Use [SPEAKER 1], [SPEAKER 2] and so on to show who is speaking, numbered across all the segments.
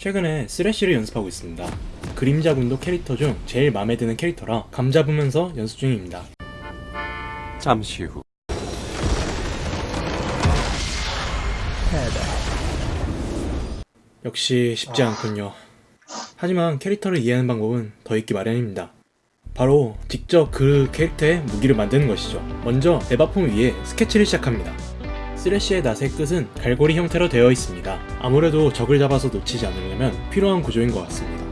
[SPEAKER 1] 최근에 쓰레쉬를 연습하고 있습니다. 그림자 군도 캐릭터 중 제일 마음에 드는 캐릭터라 감 잡으면서 연습 중입니다.
[SPEAKER 2] 잠시 후
[SPEAKER 1] 역시 쉽지 않군요. 하지만 캐릭터를 이해하는 방법은 더 있기 마련입니다. 바로 직접 그 캐릭터의 무기를 만드는 것이죠. 먼저 에바폼 위에 스케치를 시작합니다. 쓰레쉬의 낫의 끝은 갈고리 형태로 되어 있습니다. 아무래도 적을 잡아서 놓치지 않으려면 필요한 구조인 것 같습니다.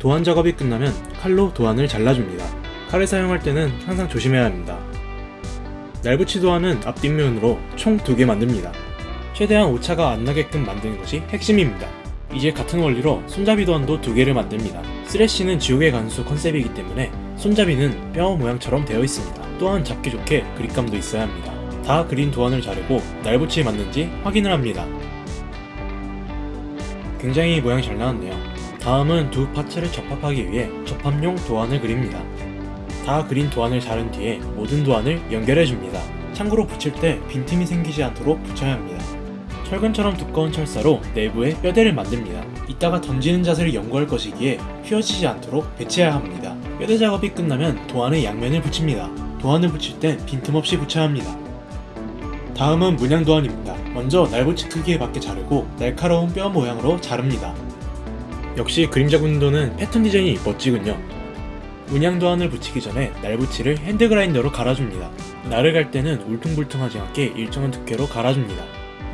[SPEAKER 1] 도안 작업이 끝나면 칼로 도안을 잘라줍니다. 칼을 사용할 때는 항상 조심해야 합니다. 날붙이 도안은 앞뒷면으로 총 두 개 만듭니다. 최대한 오차가 안 나게끔 만드는 것이 핵심입니다. 이제 같은 원리로 손잡이 도안도 두 개를 만듭니다. 쓰레쉬는 지옥의 간수 컨셉이기 때문에 손잡이는 뼈 모양처럼 되어 있습니다. 또한 잡기 좋게 그립감도 있어야 합니다. 다 그린 도안을 자르고 날붙이에 맞는지 확인을 합니다. 굉장히 모양 잘 나왔네요. 다음은 두 파츠를 접합하기 위해 접합용 도안을 그립니다. 다 그린 도안을 자른 뒤에 모든 도안을 연결해줍니다. 참고로 붙일 때 빈틈이 생기지 않도록 붙여야 합니다. 철근처럼 두꺼운 철사로 내부에 뼈대를 만듭니다. 이따가 던지는 자세를 연구할 것이기에 휘어지지 않도록 배치해야 합니다. 뼈대 작업이 끝나면 도안의 양면을 붙입니다. 도안을 붙일 땐 빈틈없이 붙여야 합니다. 다음은 문양 도안입니다. 먼저 날붙이 크기에 맞게 자르고 날카로운 뼈 모양으로 자릅니다. 역시 그림자 군도는 패턴 디자인이 멋지군요. 문양 도안을 붙이기 전에 날붙이를 핸드그라인더로 갈아줍니다. 날을 갈 때는 울퉁불퉁하지 않게 일정한 두께로 갈아줍니다.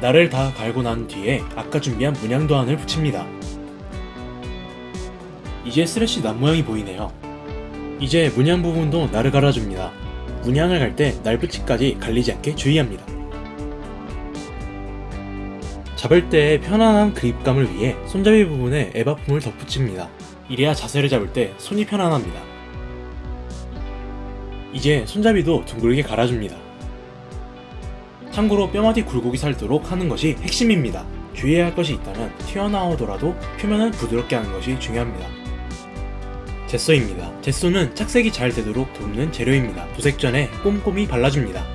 [SPEAKER 1] 날을 다 갈고 난 뒤에 아까 준비한 문양 도안을 붙입니다. 이제 스레쉬 납 모양이 보이네요. 이제 문양 부분도 날을 갈아줍니다. 문양을 갈 때 날붙이까지 갈리지 않게 주의합니다. 잡을 때의 편안한 그립감을 위해 손잡이 부분에 에바폼을 덧붙입니다. 이래야 자세를 잡을 때 손이 편안합니다. 이제 손잡이도 둥글게 갈아줍니다. 참고로 뼈마디 굴곡이 살도록 하는 것이 핵심입니다. 주의해야 할 것이 있다면 튀어나오더라도 표면을 부드럽게 하는 것이 중요합니다. gesso입니다. gesso는 착색이 잘 되도록 돕는 재료입니다. 도색 전에 꼼꼼히 발라줍니다.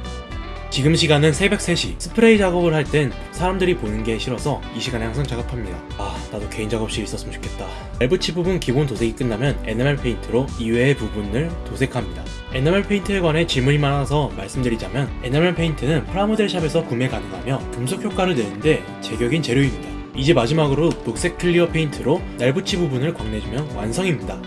[SPEAKER 1] 지금 시간은 새벽 3시. 스프레이 작업을 할 땐 사람들이 보는 게 싫어서 이 시간에 항상 작업합니다. 아 나도 개인 작업실 있었으면 좋겠다. 날붙이 부분 기본 도색이 끝나면 에나멜 페인트로 이외의 부분을 도색합니다. 에나멜 페인트에 관해 질문이 많아서 말씀드리자면 에나멜 페인트는 프라모델 shop에서 구매 가능하며 금속 효과를 내는데 제격인 재료입니다. 이제 마지막으로 녹색 clear 페인트로 날붙이 부분을 광내주면 완성입니다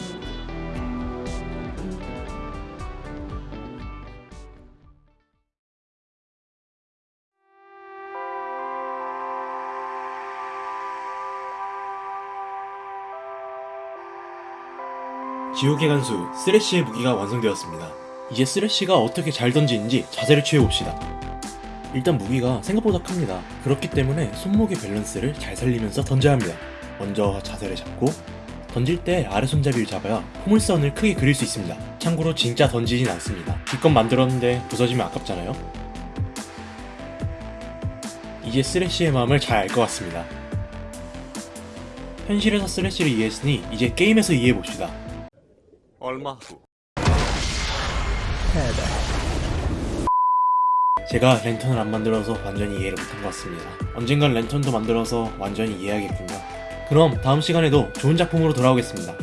[SPEAKER 1] 지옥의 간수 쓰레쉬의 무기가 완성되었습니다. 이제 쓰레쉬가 어떻게 잘 던지는지 자세를 취해봅시다. 일단 무기가 생각보다 큽니다. 그렇기 때문에 손목의 밸런스를 잘 살리면서 던져야 합니다. 먼저 자세를 잡고 던질 때 아래 손잡이를 잡아야 포물선을 크게 그릴 수 있습니다. 참고로 진짜 던지진 않습니다. 기껏 만들었는데 부서지면 아깝잖아요. 이제 쓰레쉬의 마음을 잘 알 것 같습니다. 현실에서 쓰레쉬를 이해했으니 이제 게임에서 이해해봅시다.
[SPEAKER 2] 얼마 후
[SPEAKER 1] 제가 랜턴을 안 만들어서 완전히 이해를 못한 것 같습니다. 언젠간 랜턴도 만들어서 완전히 이해하겠군요. 그럼 다음 시간에도 좋은 작품으로 돌아오겠습니다.